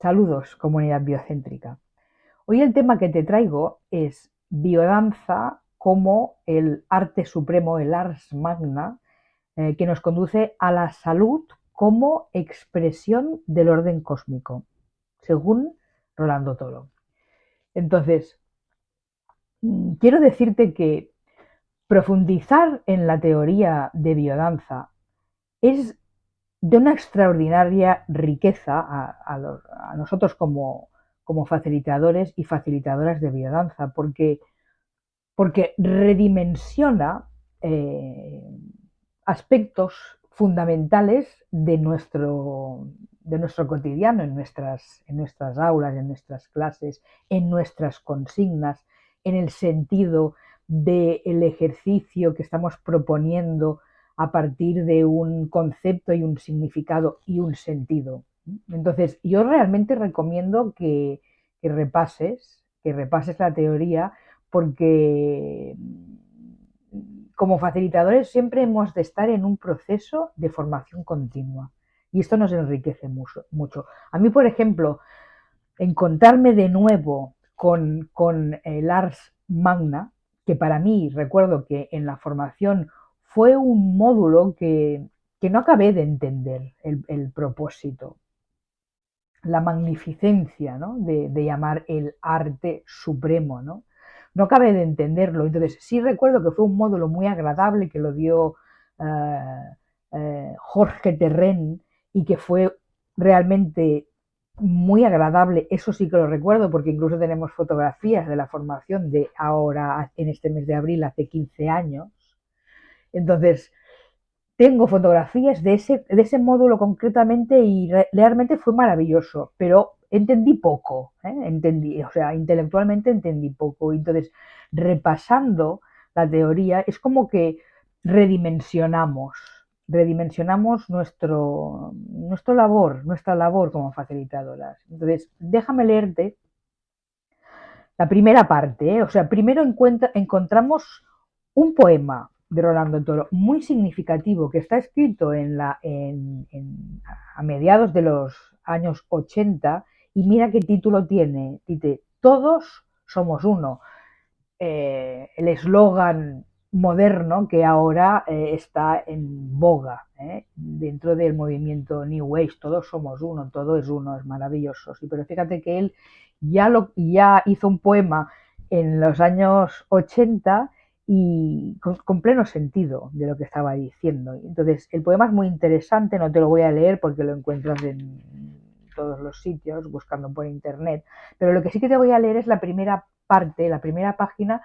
Saludos, comunidad biocéntrica. Hoy el tema que te traigo es biodanza como el arte supremo, el ars magna, eh, que nos conduce a la salud como expresión del orden cósmico, según Rolando Toro. Entonces, mm, quiero decirte que profundizar en la teoría de biodanza es de una extraordinaria riqueza a, nosotros como, facilitadores y facilitadoras de biodanza, porque, porque redimensiona eh, aspectos fundamentales de nuestro, de nuestro cotidiano, en nuestras, en nuestras aulas, en nuestras clases, en nuestras consignas, en el sentido del ejercicio que estamos proponiendo a partir de un concepto y un significado y un sentido. Entonces, yo realmente recomiendo que, repases, que repases la teoría, porque como facilitadores siempre hemos de estar en un proceso de formación continua y esto nos enriquece mucho. mucho. A mí, por ejemplo, encontrarme de nuevo con, con el Ars Magna, que para mí recuerdo que en la formación fue un módulo que, no acabé de entender el, propósito, la magnificencia de, llamar el arte supremo. ¿no? no acabé de entenderlo. Entonces, sí recuerdo que fue un módulo muy agradable que lo dio eh, eh, Jorge Terren y que fue realmente muy agradable, eso sí que lo recuerdo porque incluso tenemos fotografías de la formación de ahora, en este mes de abril, hace 15 años, entonces, tengo fotografías de ese, de ese módulo concretamente y realmente fue maravilloso, pero entendí poco, ¿eh? entendí, o sea, intelectualmente entendí poco. Entonces, repasando la teoría, es como que redimensionamos, redimensionamos nuestro, nuestro labor, nuestra labor como facilitadoras. Entonces, déjame leerte la primera parte, ¿eh? o sea, primero encontramos un poema de Rolando Toro, muy significativo, que está escrito en la, a mediados de los años 80 y mira qué título tiene, dice, todos somos uno. Eh, el eslogan moderno que ahora eh, está en boga eh, dentro del movimiento New Age, todos somos uno, todo es uno, es maravilloso. Sí, pero fíjate que él ya, lo, ya hizo un poema en los años 80 y con, pleno sentido de lo que estaba diciendo. Entonces, el poema es muy interesante, no te lo voy a leer porque lo encuentras en todos los sitios, buscando por internet, pero lo que sí que te voy a leer es la primera parte, la primera página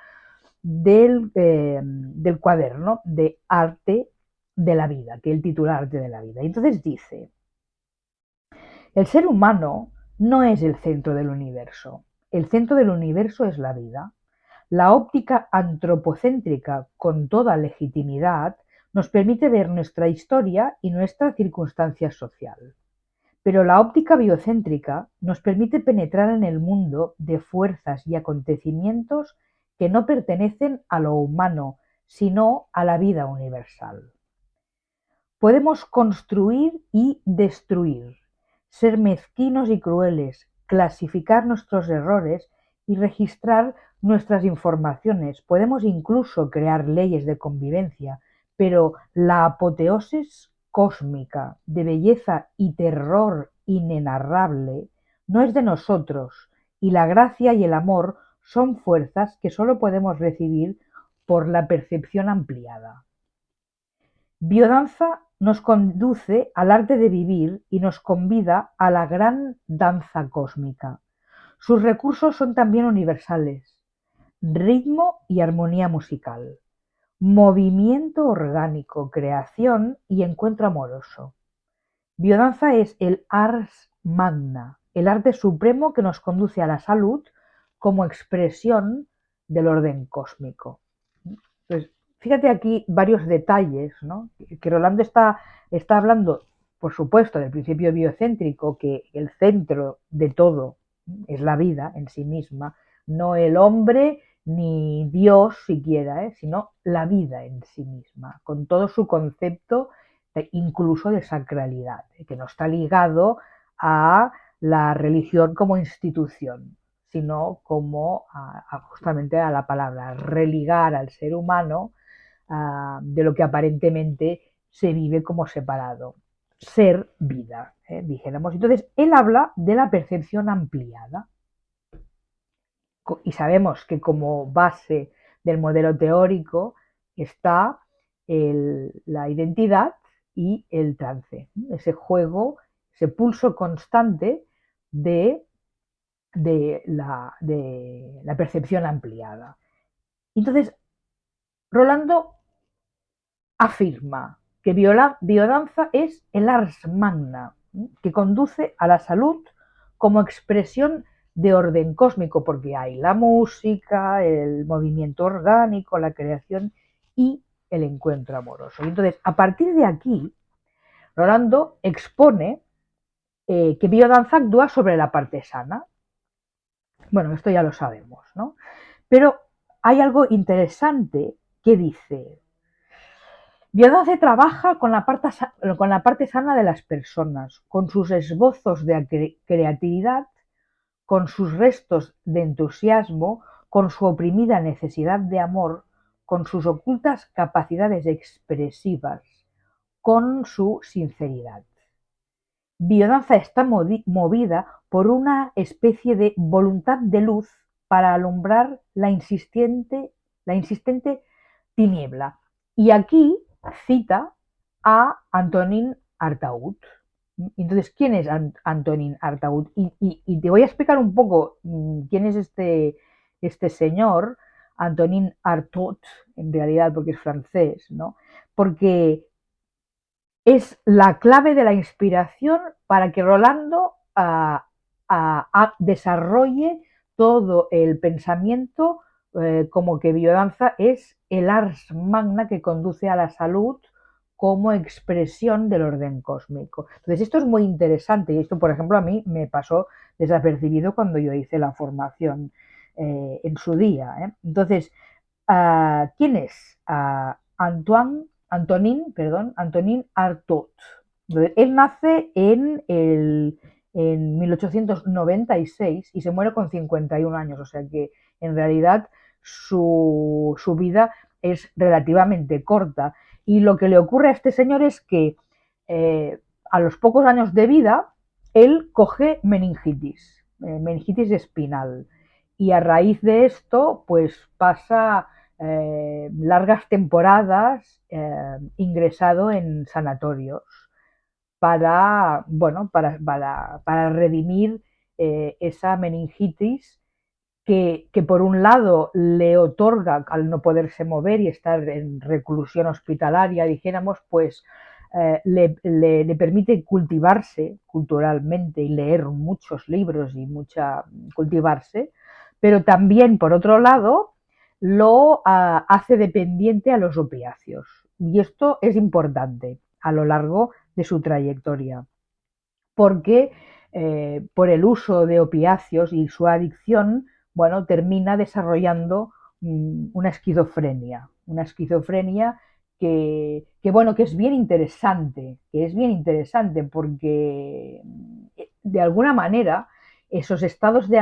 del, eh, del cuaderno de arte de la vida, que el titular Arte de la vida. entonces dice, el ser humano no es el centro del universo, el centro del universo es la vida. La óptica antropocéntrica, con toda legitimidad, nos permite ver nuestra historia y nuestra circunstancia social. Pero la óptica biocéntrica nos permite penetrar en el mundo de fuerzas y acontecimientos que no pertenecen a lo humano, sino a la vida universal. Podemos construir y destruir, ser mezquinos y crueles, clasificar nuestros errores y registrar nuestras informaciones. Podemos incluso crear leyes de convivencia, pero la apoteosis cósmica de belleza y terror inenarrable no es de nosotros y la gracia y el amor son fuerzas que solo podemos recibir por la percepción ampliada. Biodanza nos conduce al arte de vivir y nos convida a la gran danza cósmica. Sus recursos son también universales, ritmo y armonía musical, movimiento orgánico, creación y encuentro amoroso. Biodanza es el ars magna, el arte supremo que nos conduce a la salud como expresión del orden cósmico. Pues fíjate aquí varios detalles, ¿no? Que Rolando está, está hablando, por supuesto, del principio biocéntrico, que el centro de todo es la vida en sí misma, no el hombre ni Dios siquiera, ¿eh? sino la vida en sí misma, con todo su concepto incluso de sacralidad, ¿eh? que no está ligado a la religión como institución, sino como justamente a la palabra, religar al ser humano de lo que aparentemente se vive como separado. Ser vida, ¿eh? dijéramos. Entonces, él habla de la percepción ampliada. Y sabemos que como base del modelo teórico está la identidad y el trance, ese juego, ese pulso constante de, la, percepción ampliada. Entonces, Rolando afirma que biodanza es el ars magna, que conduce a la salud como expresión de orden cósmico, porque hay la música, el movimiento orgánico, la creación y el encuentro amoroso. entonces, a partir de aquí, Rolando expone eh, que biodanza actúa sobre la parte sana. Bueno, esto ya lo sabemos, ¿no? Pero hay algo interesante que dice, biodanza trabaja con la, parte, con la parte sana de las personas, con sus esbozos de creatividad, con sus restos de entusiasmo, con su oprimida necesidad de amor, con sus ocultas capacidades expresivas, con su sinceridad. Biodanza está movida por una especie de voluntad de luz para alumbrar la insistente, la insistente tiniebla. Y aquí cita a Antonin Artaud. Entonces, ¿quién es Antonin Artaud? Y, te voy a explicar un poco mm, quién es este, este señor, Antonin Artaud, en realidad, porque es francés, ¿no? Porque es la clave de la inspiración para que Rolando ah, ah, ah, desarrolle todo el pensamiento eh, como que biodanza es el ars magna que conduce a la salud como expresión del orden cósmico. Entonces, esto es muy interesante y esto, por ejemplo, a mí me pasó desapercibido cuando yo hice la formación eh, en su día. ¿eh? Entonces, ¿quién es? Antoine Antonin, perdón, Antonin Artaud. Él nace en, el, en 1896 y se muere con 51 años, o sea que en realidad su, vida es relativamente corta. Y lo que le ocurre a este señor es que eh, a los pocos años de vida, él coge meningitis, eh, meningitis espinal. Y a raíz de esto, pues pasa eh, largas temporadas ingresado en sanatorios para, bueno, para, para, redimir eh, esa meningitis que, por un lado le otorga, al no poderse mover y estar en reclusión hospitalaria, dijéramos, pues le, le, permite cultivarse culturalmente y leer muchos libros y mucha cultivarse, pero también, por otro lado, lo ah, hace dependiente a los opiáceos. Y esto es importante a lo largo de su trayectoria, porque eh, por el uso de opiáceos y su adicción, bueno, termina desarrollando mm, una esquizofrenia, una esquizofrenia que, bueno, que es bien interesante, que es bien interesante porque eh, de alguna manera esos estados de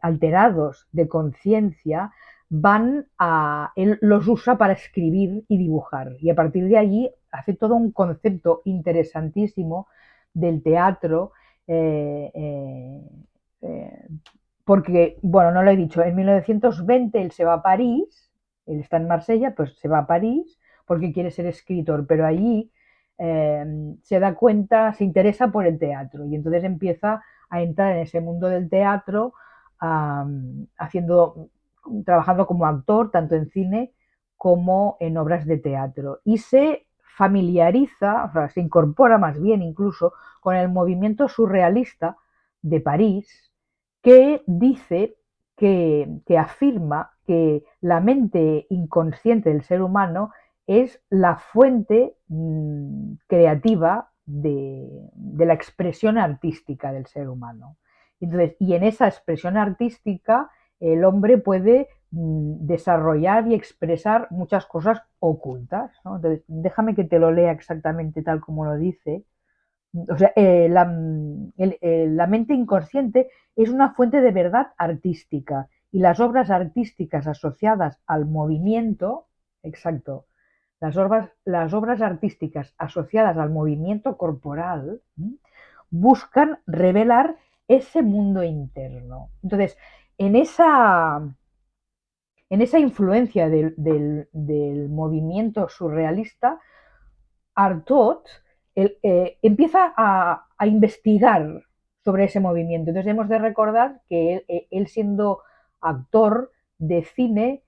alterados de conciencia van a, él los usa para escribir y dibujar. Y a partir de allí hace todo un concepto interesantísimo del teatro, eh, eh, eh, porque, bueno, no lo he dicho, en 1920 él se va a París, él está en Marsella, pues se va a París porque quiere ser escritor, pero allí se da cuenta, se interesa por el teatro y entonces empieza a entrar en ese mundo del teatro haciendo trabajando como actor tanto en cine como en obras de teatro. Y se familiariza, se incorpora más bien incluso con el movimiento surrealista de París que dice que, afirma que la mente inconsciente del ser humano es la fuente mm, creativa de, de, la expresión artística del ser humano. Entonces, y en esa expresión artística el hombre puede mm, desarrollar y expresar muchas cosas ocultas. Entonces, déjame que te lo lea exactamente tal como lo dice, o sea, eh, la, mente inconsciente es una fuente de verdad artística y las obras artísticas asociadas al movimiento, exacto, las obras, las obras artísticas asociadas al movimiento corporal buscan revelar ese mundo interno. Entonces, en esa, en esa influencia del, movimiento surrealista, Artaud eh, empieza a, investigar sobre ese movimiento. Entonces hemos de recordar que él, siendo actor de cine,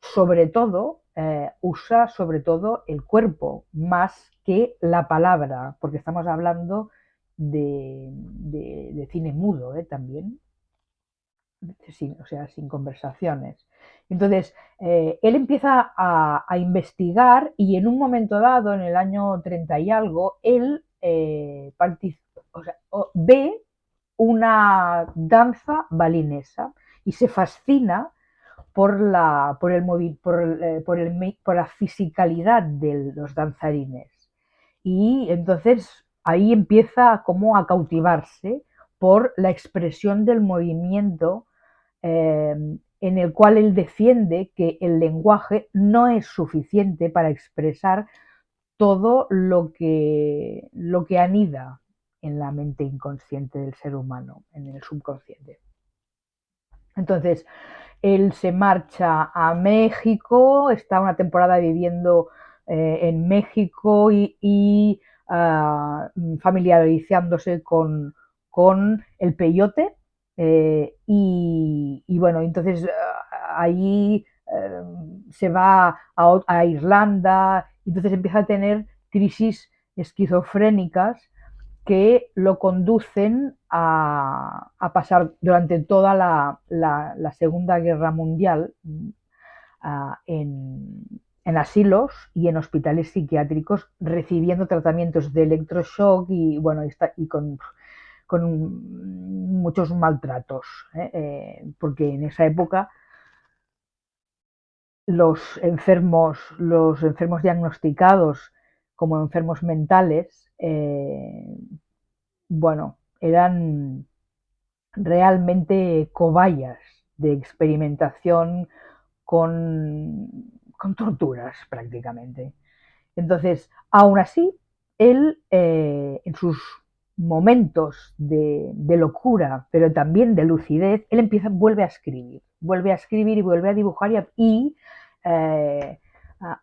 sobre todo, eh, usa sobre todo el cuerpo más que la palabra, porque estamos hablando de, cine mudo ¿eh? también, o sea, sin conversaciones. Entonces, eh, él empieza a, investigar y en un momento dado, en el año 30 y algo, él eh, ve una danza balinesa y se fascina por la, por el, por, el, por, el, por la fisicalidad de los danzarines. Y entonces ahí empieza como a cautivarse por la expresión del movimiento eh, en el cual él defiende que el lenguaje no es suficiente para expresar todo lo que, lo que anida en la mente inconsciente del ser humano, en el subconsciente. Entonces, él se marcha a México, está una temporada viviendo eh, en México y Ah, familiarizándose con, el peyote eh, y, bueno, entonces ah, ahí eh, se va a, Irlanda, entonces empieza a tener crisis esquizofrénicas que lo conducen a, pasar durante toda la, Segunda Guerra Mundial ah, en, en asilos y en hospitales psiquiátricos recibiendo tratamientos de electroshock y, bueno, y con, muchos maltratos, ¿eh? Eh, porque en esa época los enfermos, los enfermos diagnosticados como enfermos mentales, eh, bueno, eran realmente cobayas de experimentación con con torturas prácticamente. Entonces, aún así, él en sus momentos de, locura, pero también de lucidez, él empieza, vuelve a escribir, vuelve a escribir y vuelve a dibujar y, eh,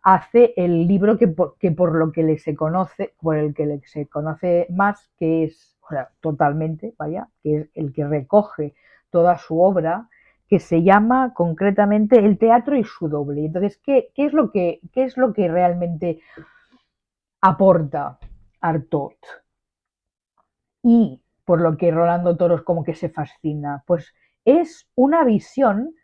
hace el libro que por, lo que le se conoce, por el que se conoce más, que es, totalmente, vaya, que es el que recoge toda su obra, que se llama concretamente El teatro y su doble. Entonces, ¿qué, es, lo que, qué es lo que realmente aporta Artot? Y por lo que Rolando Toros como que se fascina, pues es una visión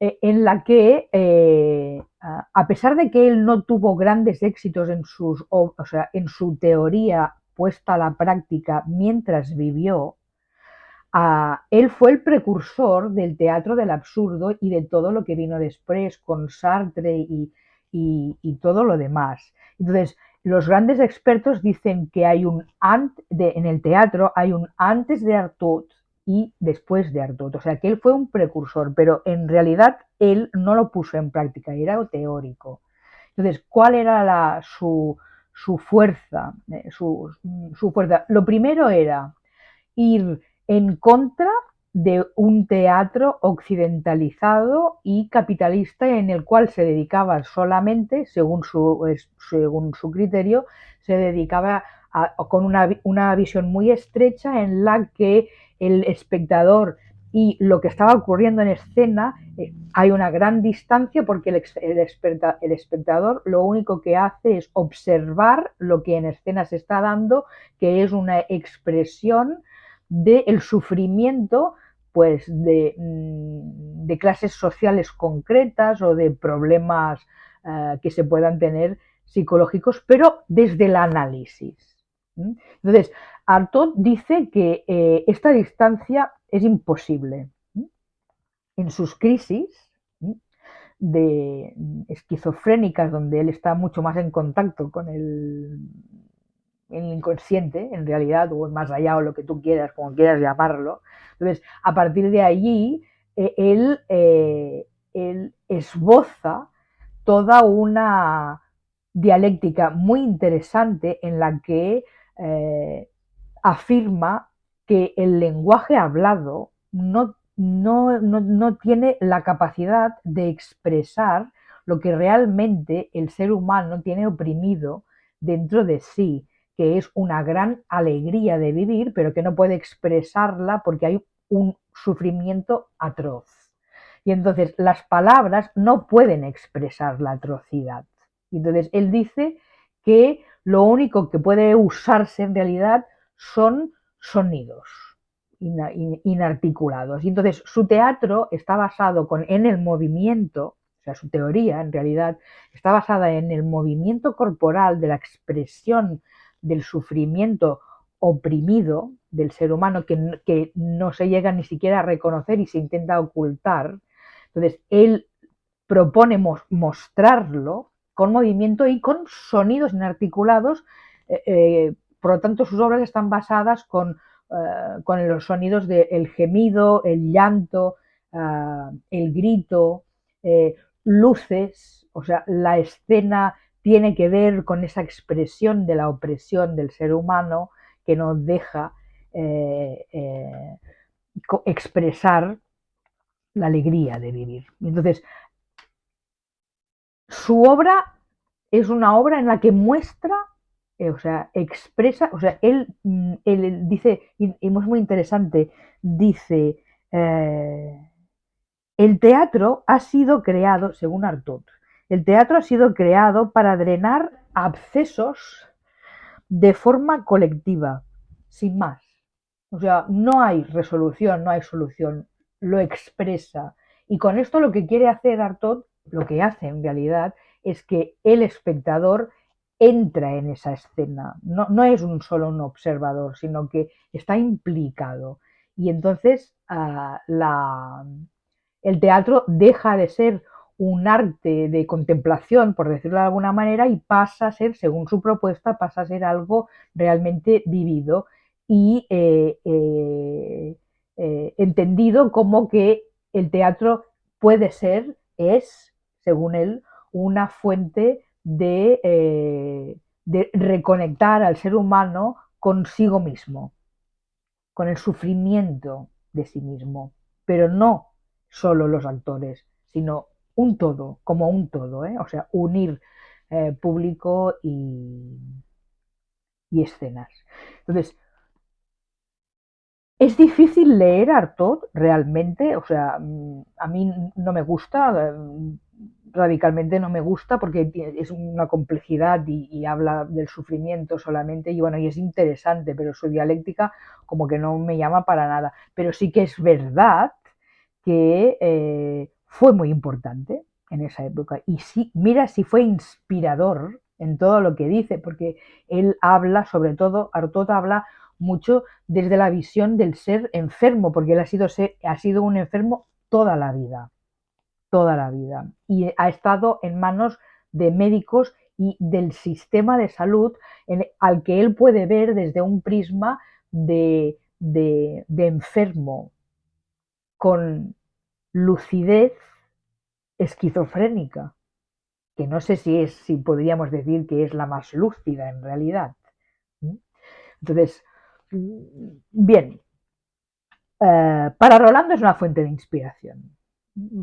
eh, en la que, eh, a pesar de que él no tuvo grandes éxitos en, sus, o sea, en su teoría puesta a la práctica mientras vivió, él fue el precursor del teatro del absurdo y de todo lo que vino después con Sartre y, todo lo demás. Entonces, los grandes expertos dicen que hay un antes en el teatro hay un antes de Artaud y después de Artaud. O sea, que él fue un precursor, pero en realidad él no lo puso en práctica, era teórico. Entonces, ¿cuál era su, fuerza? Eh, su fuerza. Lo primero era ir en contra de un teatro occidentalizado y capitalista en el cual se dedicaba solamente, según su, según su criterio, se dedicaba con una, visión muy estrecha en la que el espectador y lo que estaba ocurriendo en escena, eh, hay una gran distancia porque el, espectador lo único que hace es observar lo que en escena se está dando, que es una expresión del sufrimiento pues mm, de, clases sociales concretas o de problemas eh, que se puedan tener psicológicos, pero desde el análisis. Entonces, Artaud dice que eh, esta distancia es imposible. En sus crisis de esquizofrénicas, donde él está mucho más en contacto con el, en el inconsciente, en realidad, o más allá, o lo que tú quieras, como quieras llamarlo. Entonces, a partir de allí, eh, él, eh, él esboza toda una dialéctica muy interesante en la que eh, afirma que el lenguaje hablado no, no, no, tiene la capacidad de expresar lo que realmente el ser humano tiene oprimido dentro de sí, que es una gran alegría de vivir, pero que no puede expresarla porque hay un sufrimiento atroz. Y entonces las palabras no pueden expresar la atrocidad. Y entonces él dice que lo único que puede usarse en realidad son sonidos inarticulados. Y entonces su teatro está basado con, en el movimiento, o sea, su teoría en realidad está basada en el movimiento corporal de la expresión del sufrimiento oprimido del ser humano que, que no se llega ni siquiera a reconocer y se intenta ocultar. Entonces, él propone mostrarlo con movimiento y con sonidos inarticulados. Eh, eh, por lo tanto, sus obras están basadas con, eh, con los sonidos del gemido, el llanto, el grito, luces, o sea, la escena tiene que ver con esa expresión de la opresión del ser humano que nos deja expresar la alegría de vivir. Entonces, su obra es una obra en la que muestra, eh, o sea, expresa, o sea, él, mm, dice, y, es muy interesante, dice, eh, el teatro ha sido creado, según Artaud, el teatro ha sido creado para drenar abscesos de forma colectiva, sin más. O sea, no hay resolución, no hay solución, lo expresa. Y con esto lo que quiere hacer Artaud lo que hace en realidad es que el espectador entra en esa escena, no, es un solo un observador, sino que está implicado. Y entonces ah, el teatro deja de ser un arte de contemplación, por decirlo de alguna manera, y pasa a ser, según su propuesta, pasa a ser algo realmente vivido y eh, eh, eh, entendido como que el teatro puede ser, es según él, una fuente eh, de, reconectar al ser humano consigo mismo, con el sufrimiento de sí mismo, pero no solo los actores, sino un todo, como un todo, ¿eh? o sea, unir eh, público y, y escenas. Entonces, es difícil leer Artaud realmente, o sea, mm, a mí no me gusta, mm, radicalmente no me gusta porque es una complejidad y, habla del sufrimiento solamente y bueno, y es interesante, pero su dialéctica como que no me llama para nada. Pero sí que es verdad que eh, fue muy importante en esa época. Y sí, mira si fue inspirador en todo lo que dice, porque él habla, sobre todo, Artaud habla mucho desde la visión del ser enfermo, porque él ha sido, ha sido un enfermo toda la vida, toda la vida, y ha estado en manos de médicos y del sistema de salud al que él puede ver desde un prisma de, de, de enfermo, con lucidez esquizofrénica, que no sé si es, si podríamos decir que es la más lúcida en realidad. Entonces, Bien, eh, para Rolando es una fuente de inspiración,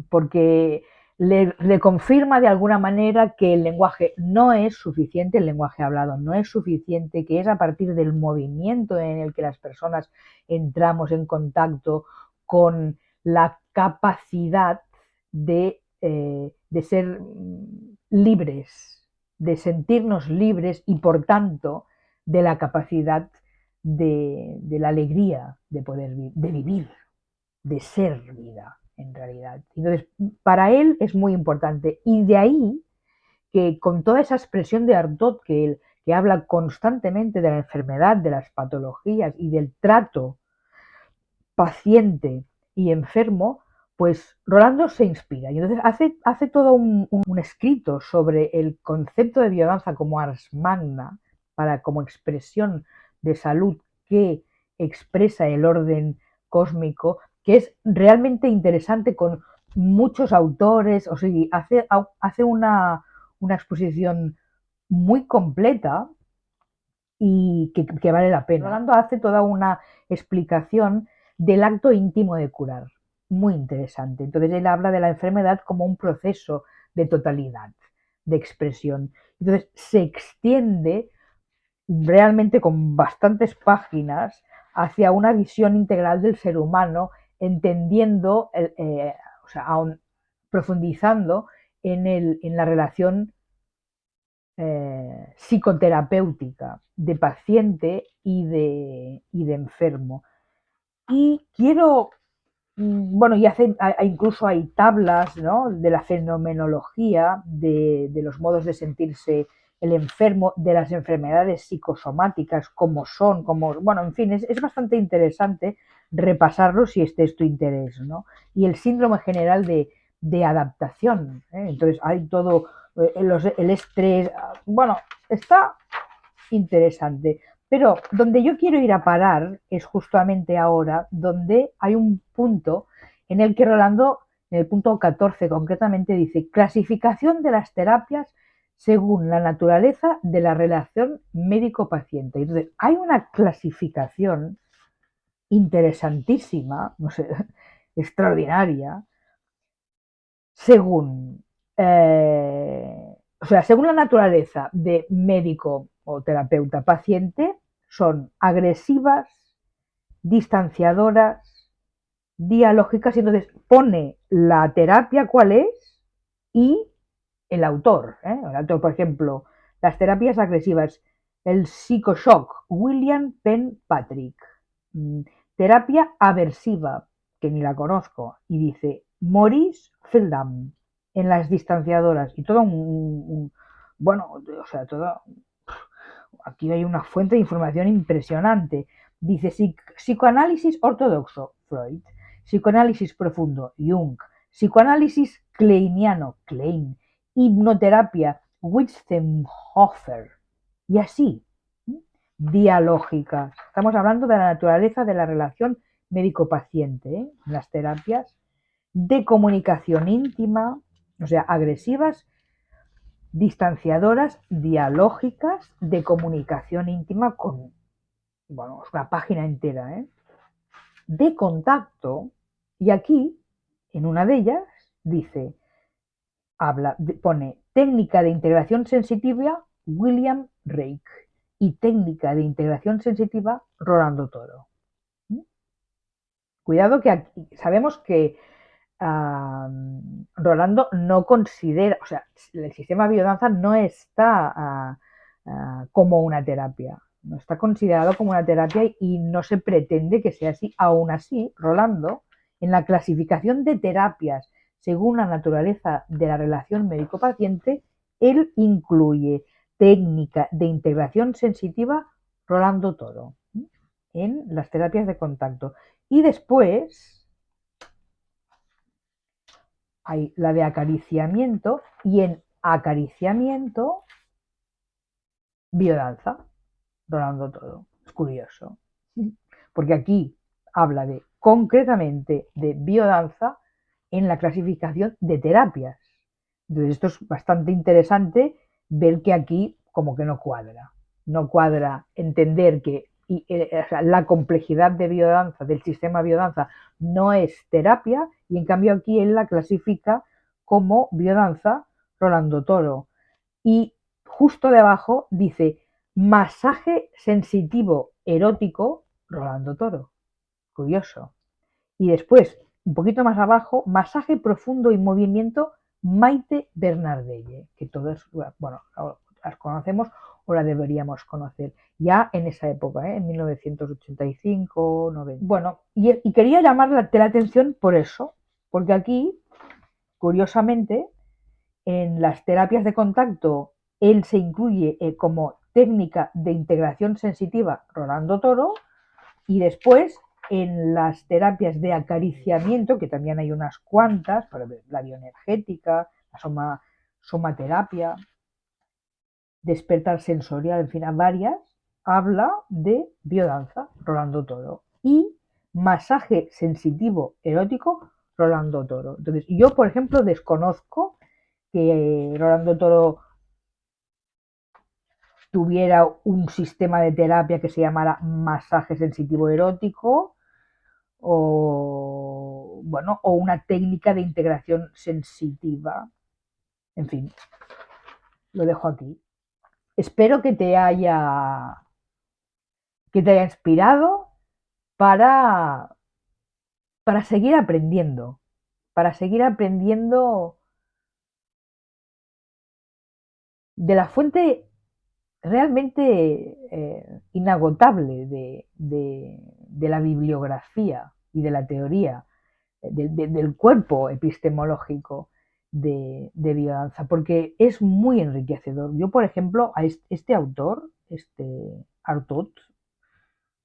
porque le, confirma de alguna manera que el lenguaje no es suficiente, el lenguaje hablado no es suficiente, que es a partir del movimiento en el que las personas entramos en contacto con la capacidad de, eh, de ser libres, de sentirnos libres y por tanto de la capacidad de, la alegría de poder de vivir, de ser vida en realidad. Entonces, para él es muy importante. Y de ahí que con toda esa expresión de Ardot que él que habla constantemente de la enfermedad, de las patologías y del trato paciente y enfermo, pues Rolando se inspira. Y entonces hace, hace todo un, un escrito sobre el concepto de biodanza como ars magna para como expresión de salud que expresa el orden cósmico, que es realmente interesante con muchos autores, o sea, hace, hace una, una exposición muy completa y que, vale la pena. Rolando hace toda una explicación del acto íntimo de curar, muy interesante. Entonces él habla de la enfermedad como un proceso de totalidad, de expresión. Entonces se extiende realmente con bastantes páginas hacia una visión integral del ser humano, entendiendo, eh, o sea, profundizando en, la relación eh, psicoterapéutica de paciente y de enfermo. Y quiero, mm, bueno, y hace, incluso hay tablas de la fenomenología, de, los modos de sentirse el enfermo, de las enfermedades psicosomáticas, como son, como, bueno, en fin, es, bastante interesante repasarlo si este es tu interés, ¿no? Y el síndrome general de, adaptación, ¿eh? entonces hay todo eh, el estrés, bueno, está interesante. Pero donde yo quiero ir a parar es justamente ahora, donde hay un punto en el que Rolando, en el punto 14 concretamente, dice clasificación de las terapias según la naturaleza de la relación médico-paciente. Entonces, hay una clasificación interesantísima, no sé, extraordinaria, según eh, o sea, según la naturaleza de médico o terapeuta paciente, son agresivas, distanciadoras, dialógicas, y entonces pone la terapia cuál es y el autor. ¿eh? El autor, por ejemplo, las terapias agresivas, el psicoshock, William Penn Patrick. Mm, terapia aversiva, que ni la conozco, y dice Maurice Feldam en las distanciadoras y todo un, bueno, o sea, todo aquí hay una fuente de información impresionante. Dice psicoanálisis ortodoxo, Freud, psicoanálisis profundo, Jung, psicoanálisis kleiniano, Klein, hipnoterapia, Witzenhofer, y así, dialógica. Estamos hablando de la naturaleza de la relación médico-paciente, ¿eh? las terapias de comunicación íntima, o sea, agresivas, distanciadoras, dialógicas, de comunicación íntima con, bueno, una página entera, ¿eh? de contacto, y aquí, en una de ellas, dice, habla, pone técnica de integración sensitiva William Reich y técnica de integración sensitiva Rolando Toro. ¿Mm? Cuidado que aquí, sabemos que Rolando no considera, o sea, el sistema biodanza no está ah, ah, como una terapia, no está considerado como una terapia y no se pretende que sea así. Aún así, Rolando, en la clasificación de terapias según la naturaleza de la relación médico-paciente, él incluye técnica de integración sensitiva Rolando Toro en las terapias de contacto. Y después, hay la de acariciamiento y en acariciamiento biodanza, Rolando todo. Es curioso. Porque aquí habla de concretamente de biodanza en la clasificación de terapias. Entonces esto es bastante interesante ver que aquí como que no cuadra. No cuadra entender que eh, la complejidad de biodanza, del sistema biodanza, no es terapia y en cambio aquí él la clasifica como biodanza Rolando Toro. Y justo debajo dice masaje sensitivo erótico Rolando Toro. Curioso. Y después, un poquito más abajo, masaje profundo y movimiento Maite Bernardelle, que todos, bueno, las conocemos o la deberíamos conocer ya en esa época, ¿eh? en 1985, 90. Bueno, y, quería llamarle la atención por eso, porque aquí, curiosamente, en las terapias de contacto, él se incluye eh, como técnica de integración sensitiva Rolando Toro, y después en las terapias de acariciamiento, que también hay unas cuantas, la bioenergética, la soma, somaterapia, despertar sensorial, en fin, a varias, habla de biodanza, Rolando Toro, y masaje sensitivo erótico, Rolando Toro. Entonces, yo, por ejemplo, desconozco que Rolando Toro tuviera un sistema de terapia que se llamara masaje sensitivo erótico o bueno, o una técnica de integración sensitiva. En fin, lo dejo aquí. Espero que te haya que te haya inspirado para para seguir aprendiendo, para seguir aprendiendo de la fuente realmente eh, inagotable de, de, la bibliografía y de la teoría del cuerpo epistemológico de, de porque es muy enriquecedor. Yo, por ejemplo, a este, autor, este Artot,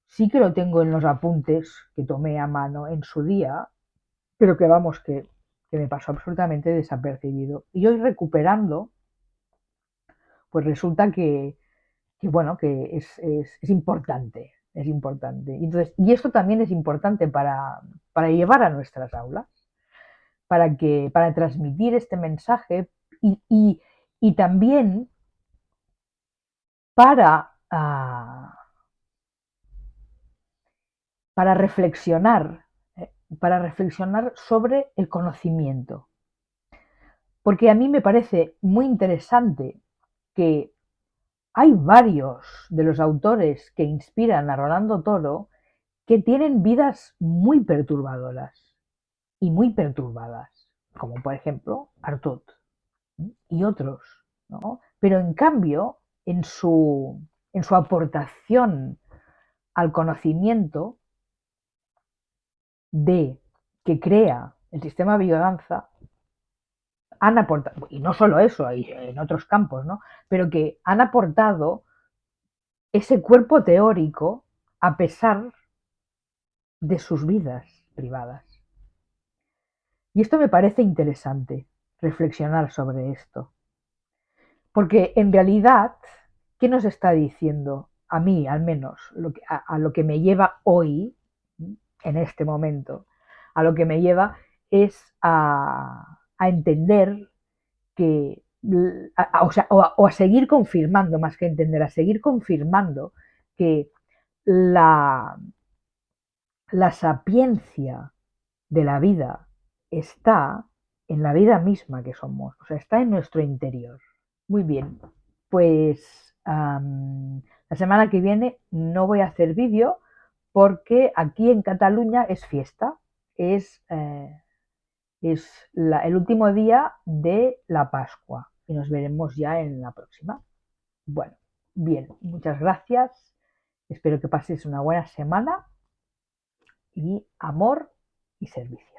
sí que lo tengo en los apuntes que tomé a mano en su día, pero que vamos, que, que me pasó absolutamente desapercibido. Y hoy recuperando, pues resulta que, que bueno, que es, es, importante, es importante. Entonces, y esto también es importante para, para llevar a nuestras aulas, para, que, para transmitir este mensaje y, y, y también para, uh, para reflexionar, eh, para reflexionar sobre el conocimiento. Porque a mí me parece muy interesante que hay varios de los autores que inspiran a Rolando Toro que tienen vidas muy perturbadoras y muy perturbadas, como por ejemplo Artut y otros, ¿no? Pero en cambio, en su, en su aportación al conocimiento de que crea el sistema biodanza, han aportado, y no solo eso, en otros campos, ¿no? Pero que han aportado ese cuerpo teórico a pesar de sus vidas privadas. Y esto me parece interesante, reflexionar sobre esto. Porque en realidad, ¿qué nos está diciendo? A mí, al menos, a, a lo que me lleva hoy, en este momento, a lo que me lleva es a, a entender que, o, sea, o, a, seguir confirmando, más que entender, a seguir confirmando que la, la sapiencia de la vida está en la vida misma que somos, o sea, está en nuestro interior. Muy bien, pues la semana que viene no voy a hacer vídeo porque aquí en Cataluña es fiesta, es eh, es el último día de la Pascua y nos veremos ya en la próxima. Bueno, bien, muchas gracias. Espero que paséis una buena semana y amor y servicio.